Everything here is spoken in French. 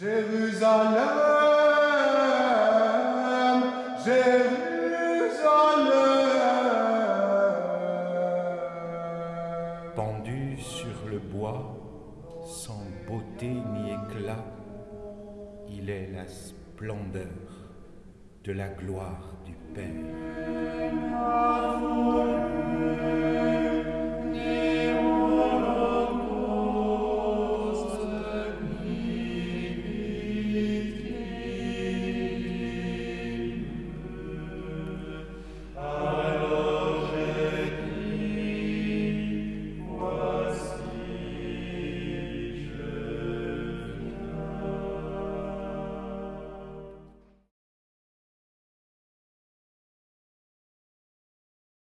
Jérusalem, Jérusalem. Pendu sur le bois, sans beauté ni éclat, il est la splendeur de la gloire du Père.